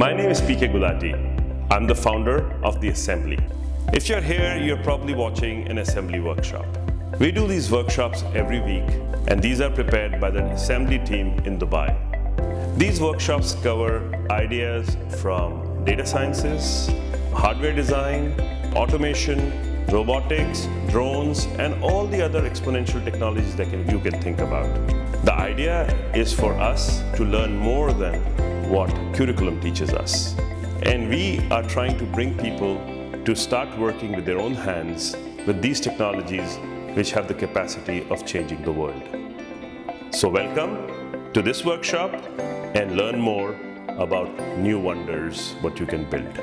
My name is PK Gulati. I'm the founder of The Assembly. If you're here, you're probably watching an assembly workshop. We do these workshops every week, and these are prepared by the assembly team in Dubai. These workshops cover ideas from data sciences, hardware design, automation, robotics, drones, and all the other exponential technologies that can, you can think about. The idea is for us to learn more than what curriculum teaches us. And we are trying to bring people to start working with their own hands with these technologies which have the capacity of changing the world. So welcome to this workshop and learn more about new wonders, what you can build.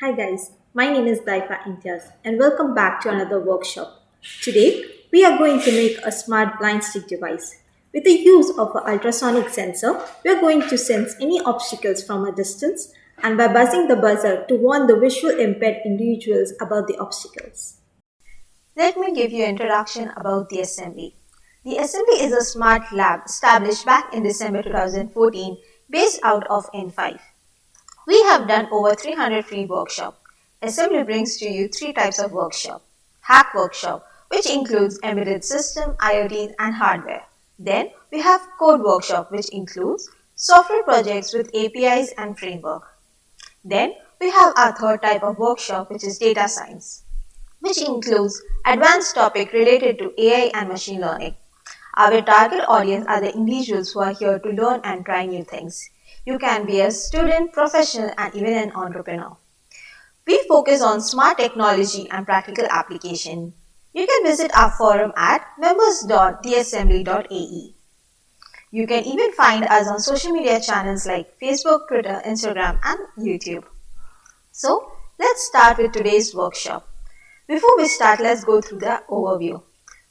Hi guys, my name is Daifa Intias and welcome back to another workshop. Today, we are going to make a smart blind stick device. With the use of an ultrasonic sensor, we are going to sense any obstacles from a distance and by buzzing the buzzer to warn the visual impaired individuals about the obstacles. Let me give you an introduction about the assembly. The assembly is a smart lab established back in December 2014 based out of in5. We have done over 300 free workshops. Assembly brings to you three types of workshop. Hack workshop, which includes embedded system, IoT and hardware. Then we have code workshop, which includes software projects with APIs and framework. Then we have our third type of workshop which is data science, which includes advanced topic related to AI and machine learning. Our target audience are the individuals who are here to learn and try new things. You can be a student, professional and even an entrepreneur. We focus on smart technology and practical application. You can visit our forum at members.theassembly.ae. You can even find us on social media channels like Facebook, Twitter, Instagram and YouTube. So, let's start with today's workshop. Before we start, let's go through the overview.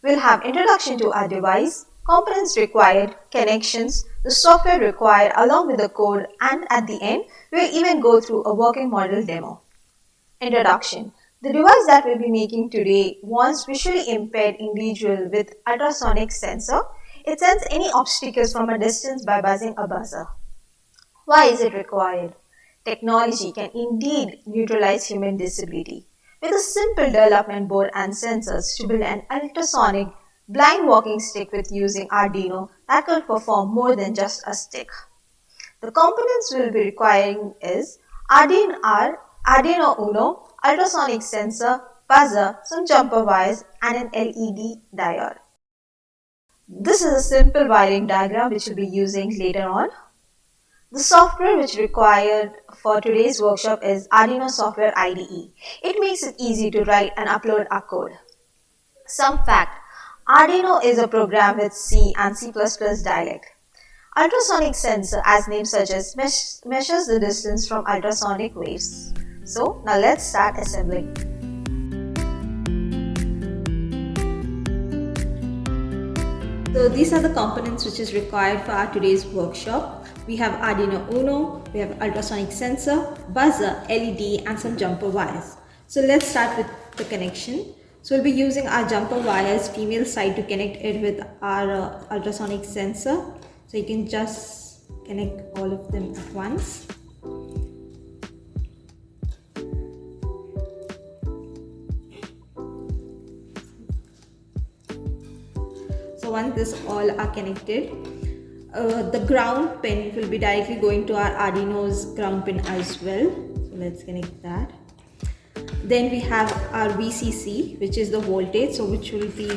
We'll have introduction to our device, components required, connections, the software required along with the code and at the end, we'll even go through a working model demo. Introduction. The device that we'll be making today wants visually impaired individual with ultrasonic sensor it sends any obstacles from a distance by buzzing a buzzer. Why is it required? Technology can indeed neutralize human disability. With a simple development board and sensors to build an ultrasonic blind walking stick with using Arduino that will perform more than just a stick. The components we'll be requiring is Arduino R, Arduino Uno, ultrasonic sensor, buzzer, some jumper wires and an LED diode. This is a simple wiring diagram which we'll be using later on. The software which required for today's workshop is Arduino Software IDE. It makes it easy to write and upload our code. Some fact, Arduino is a program with C and C++ dialect. Ultrasonic sensor, as name suggests, measures the distance from ultrasonic waves. So now let's start assembling. So these are the components which is required for our today's workshop. We have Arduino Uno, we have ultrasonic sensor, buzzer, LED and some jumper wires. So let's start with the connection. So we'll be using our jumper wires female side to connect it with our uh, ultrasonic sensor. So you can just connect all of them at once. So once this all are connected uh, the ground pin will be directly going to our Arduino's ground pin as well. So let's connect that. Then we have our VCC which is the voltage so which will be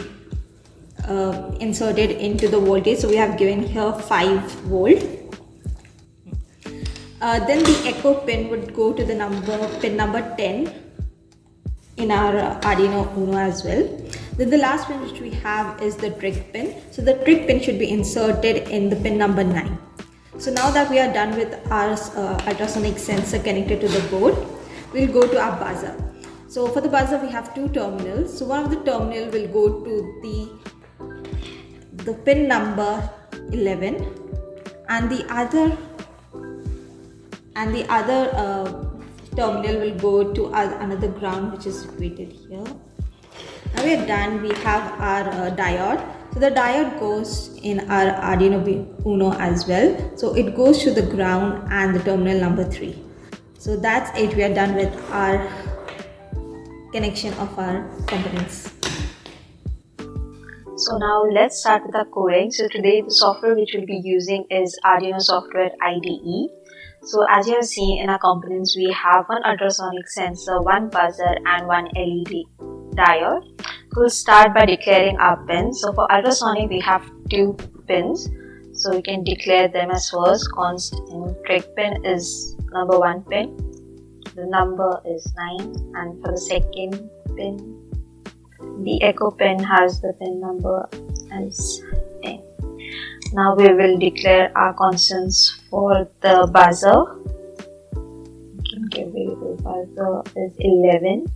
uh, inserted into the voltage. So we have given here 5 volt. Uh, then the echo pin would go to the number pin number 10 in our uh, Arduino Uno as well then the last pin which we have is the trig pin. So the trig pin should be inserted in the pin number 9. So now that we are done with our uh, ultrasonic sensor connected to the board, we'll go to our buzzer. So for the buzzer we have two terminals. So one of the terminal will go to the, the pin number 11 and the other and the other uh, terminal will go to another ground which is situated here Now we are done. We have our uh, diode. So the diode goes in our Arduino Uno as well. So it goes to the ground and the terminal number 3. So that's it. We are done with our connection of our components. So now let's start with the coding. So today the software which we'll be using is Arduino Software IDE. So as you have seen in our components, we have one ultrasonic sensor, one buzzer and one LED diode. We'll start by declaring our pins. So for ultrasonic, we have two pins. So we can declare them as first const and trig pin is number one pin. The number is 9 and for the second pin the echo pin has the pin number as 10. Now we will declare our constants for the buzzer. Give variable buzzer is 11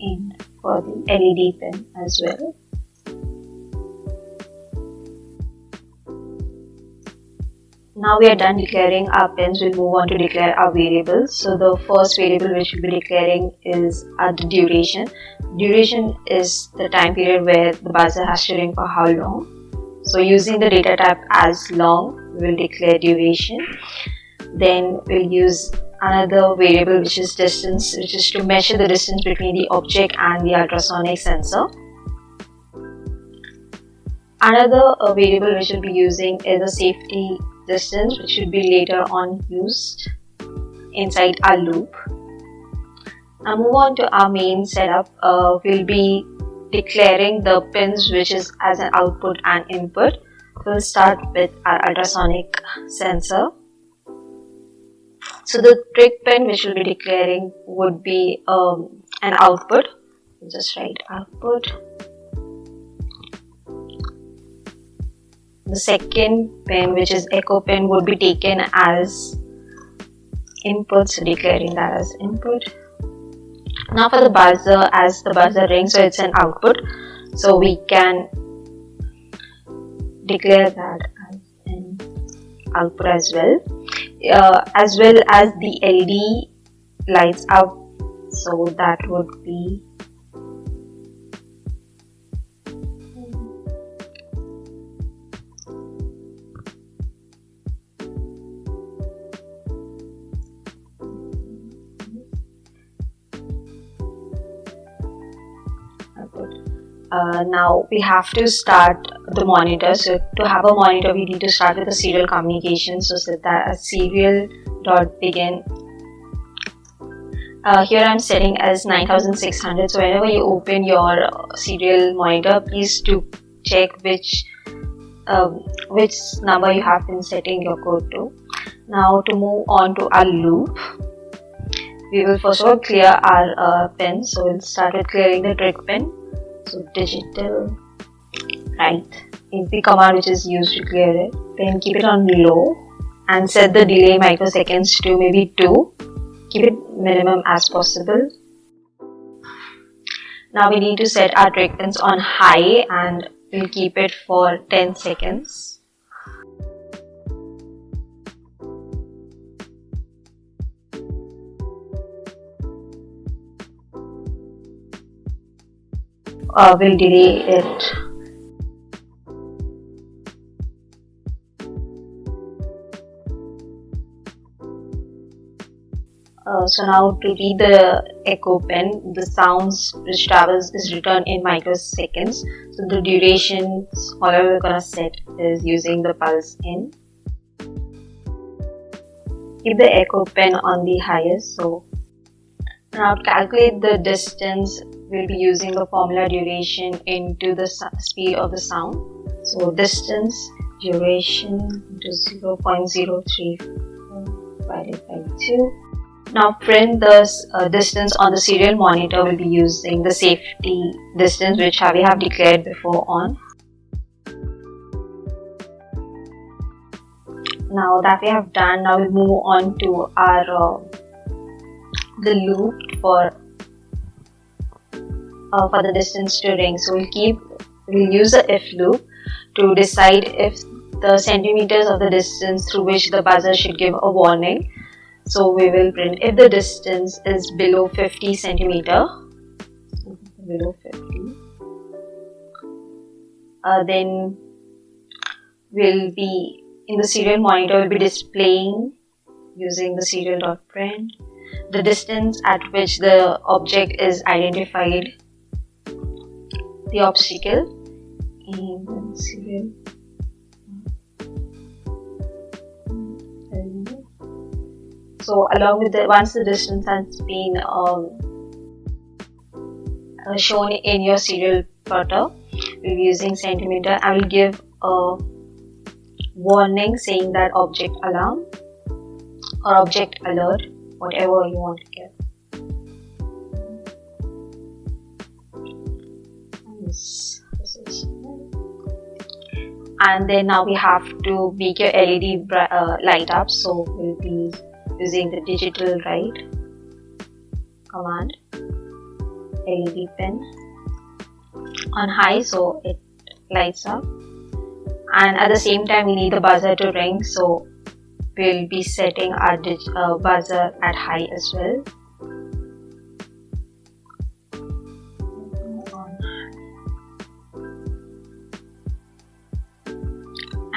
and for the LED pin as well. Now we are done declaring our pins, we'll move on to declare our variables. So the first variable which we'll be declaring is the duration. Duration is the time period where the buzzer has to ring for how long. So using the data type as long, we will declare duration. Then we'll use another variable which is distance, which is to measure the distance between the object and the ultrasonic sensor. Another uh, variable which we'll be using is a safety distance which should be later on used inside our loop. Now move on to our main setup. Uh, we'll be declaring the pins which is as an output and input. We'll start with our ultrasonic sensor. So the trig pin which we'll be declaring would be um, an output. Just write output the second pin which is echo pin would be taken as input. So declaring that as input. Now for the buzzer as the buzzer rings so it's an output. So we can declare that as an output as well. Uh, as well as the LED lights up so that would be uh, now we have to start the monitor. So to have a monitor we need to start with the serial communication. So set that as serial dot begin. Uh, here I'm setting as 9600 so whenever you open your serial monitor please do check which um, which number you have been setting your code to. Now to move on to our loop we will first of all clear our uh, pins so we'll start with clearing the trig pin so digital write? Is the command which is used to clear it then keep it on low and set the delay microseconds to maybe 2 keep it minimum as possible. Now we need to set our pins on high and we'll keep it for 10 seconds uh, will delay it. Uh, so now to read the echo pin, the sounds which travels is returned in microseconds. So the duration, however we're gonna set is using the pulse in. Keep the echo pin on the highest. So now calculate the distance we'll be using the formula duration into the speed of the sound. So distance duration into 0 0.03 divided by 2. Now print the uh, distance on the serial monitor. We'll be using the safety distance which we have declared before on. Now that we have done, now we'll move on to our uh, the loop for uh, for the distance to ring. So we'll keep, we'll use the if loop to decide if the centimeters of the distance through which the buzzer should give a warning. So we will print if the distance is below 50 centimeter, below 50 uh, then will be in the serial monitor will be displaying using the serial.print the distance at which the object is identified the obstacle. In serial so along with the once the distance has been um, uh, shown in your serial plotter we'll be using centimeter. I will give a warning saying that object alarm or object alert whatever you want to give and then now we have to make your LED uh, light up. So we'll be using the digital write command. LED pin. On high so it lights up. And at the same time we need the buzzer to ring. So we'll be setting our uh, buzzer at high as well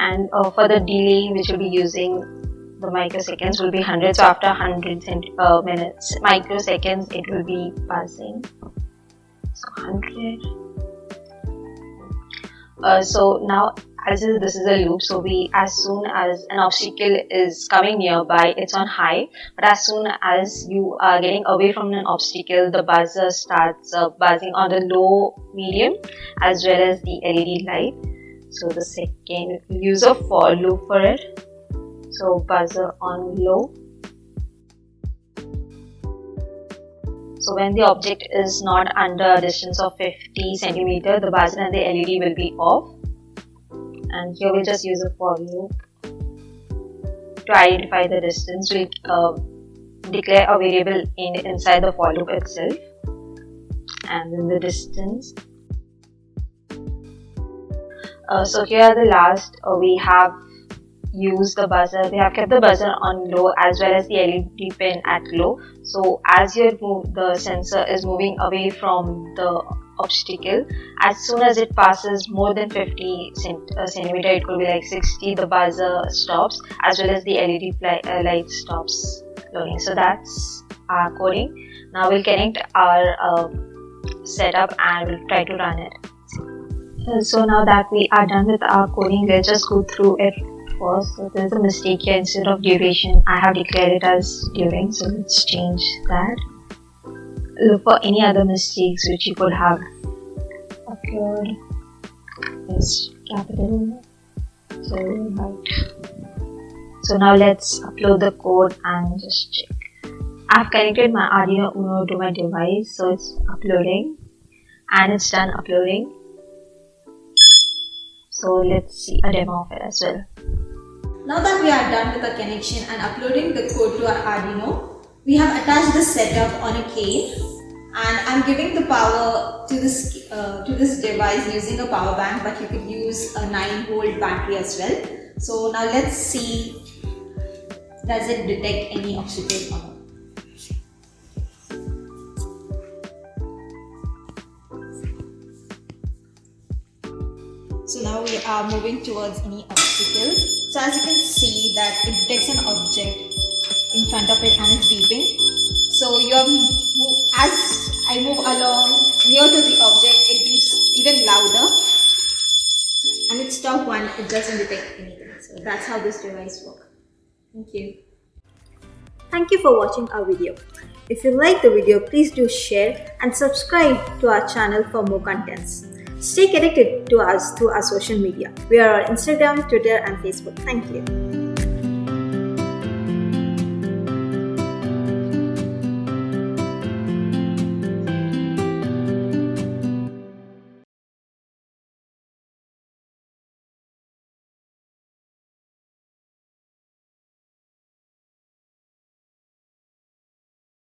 and uh, for the delay which will be using the microseconds will be 100 so after 100 uh, minutes. Microseconds it will be passing. So 100 uh, so now as this is a loop. So we as soon as an obstacle is coming nearby it's on high. But as soon as you are getting away from an obstacle the buzzer starts uh, buzzing on the low medium as well as the led light so the second use a for loop for it. So buzzer on low. So when the object is not under a distance of 50 centimeter the buzzer and the led will be off. And here we'll just use a for loop to identify the distance. We uh, declare a variable in inside the for loop itself. And then the distance uh, so here the last uh, we have used the buzzer. We have kept the buzzer on low as well as the LED pin at low. So as your move the sensor is moving away from the obstacle as soon as it passes more than 50 cent uh, centimeter it could be like 60 the buzzer stops as well as the led uh, light stops loading so that's our coding. Now we'll connect our uh, setup and we'll try to run it so now that we are done with our coding let's just go through it first. So there's a mistake here. Instead of duration i have declared it as during. So let's change that. Look for any other mistakes which you could have occurred. Is capital so right. So now let's upload the code and just check. I've connected my Arduino Uno to my device so it's uploading. And it's done uploading so let's see a demo of it as well now that we are done with the connection and uploading the code to our Arduino we have attached the setup on a cane and I'm giving the power to this uh, to this device using a power bank but you could use a 9 volt battery as well. So now let's see does it detect any obstacle or not. So now we are moving towards any obstacle. So as you can see that it detects an object in front of it and it's beeping. So you have as I move along near to the object, it beeps even louder and it's stop one, it doesn't detect anything. So that's how this device works. Thank you. Thank you for watching our video. If you like the video, please do share and subscribe to our channel for more contents. Stay connected to us through our social media. We are on Instagram, Twitter and Facebook. Thank you.